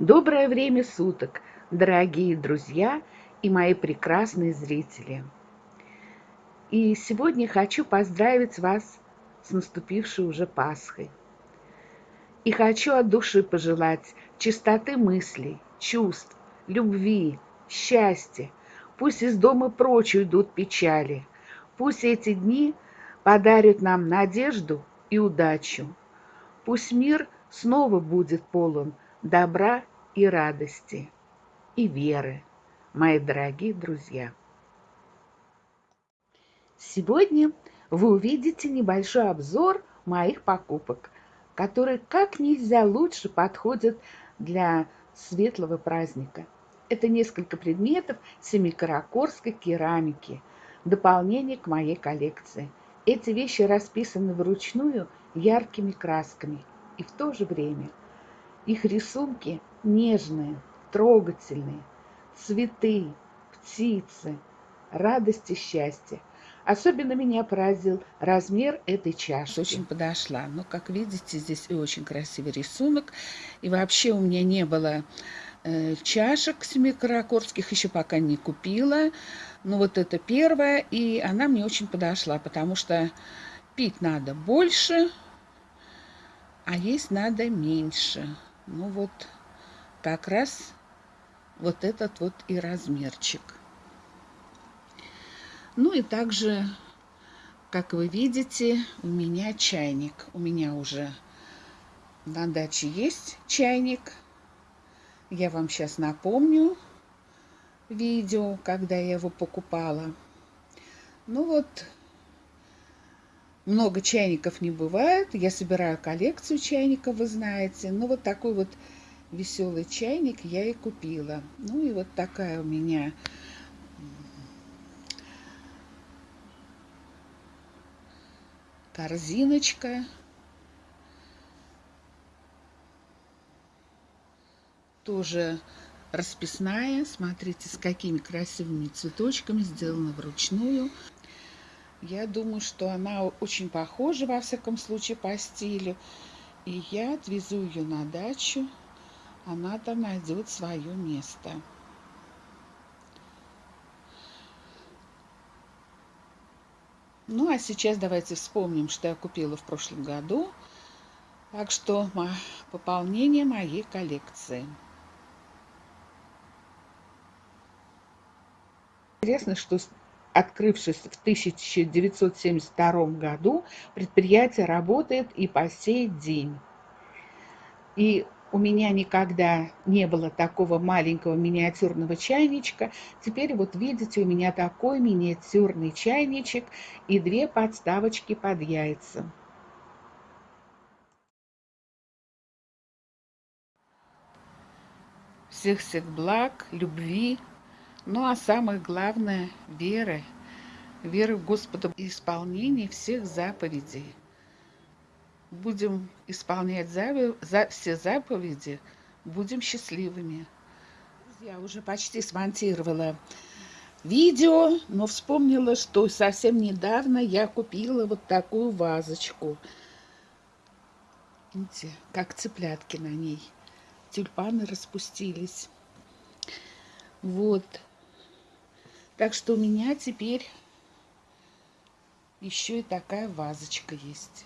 Доброе время суток, дорогие друзья и мои прекрасные зрители. И сегодня хочу поздравить вас с наступившей уже Пасхой. И хочу от души пожелать чистоты мыслей, чувств, любви, счастья. Пусть из дома прочь уйдут печали. Пусть эти дни подарят нам надежду и удачу. Пусть мир снова будет полон добра и радости, и веры, мои дорогие друзья. Сегодня вы увидите небольшой обзор моих покупок, которые как нельзя лучше подходят для светлого праздника. Это несколько предметов семикаракорской керамики, дополнение к моей коллекции. Эти вещи расписаны вручную яркими красками и в то же время их рисунки нежные, трогательные, цветы, птицы, радость и счастье. Особенно меня поразил размер этой чаши. Очень подошла. Но, как видите, здесь и очень красивый рисунок. И вообще у меня не было э, чашек семикаракорских, еще пока не купила. Но вот это первая, и она мне очень подошла, потому что пить надо больше, а есть надо меньше. Ну вот как раз вот этот вот и размерчик. Ну и также, как вы видите, у меня чайник. У меня уже на даче есть чайник. Я вам сейчас напомню видео, когда я его покупала. Ну вот, много чайников не бывает. Я собираю коллекцию чайников, вы знаете. Ну, вот такой вот веселый чайник я и купила. Ну, и вот такая у меня корзиночка. Тоже расписная. Смотрите, с какими красивыми цветочками сделана вручную. Я думаю, что она очень похожа, во всяком случае, по стилю. И я отвезу ее на дачу. Она там найдет свое место. Ну, а сейчас давайте вспомним, что я купила в прошлом году. Так что пополнение моей коллекции. Интересно, что открывшись в 1972 году, предприятие работает и по сей день. И у меня никогда не было такого маленького миниатюрного чайничка. Теперь вот видите, у меня такой миниатюрный чайничек и две подставочки под яйца. Всех-всех благ, любви, ну а самое главное – веры. Веры в Господа и исполнение всех заповедей. Будем исполнять за, за, все заповеди, будем счастливыми. Я уже почти смонтировала видео, но вспомнила, что совсем недавно я купила вот такую вазочку. Видите, как цыплятки на ней. Тюльпаны распустились. Вот. Так что у меня теперь еще и такая вазочка есть.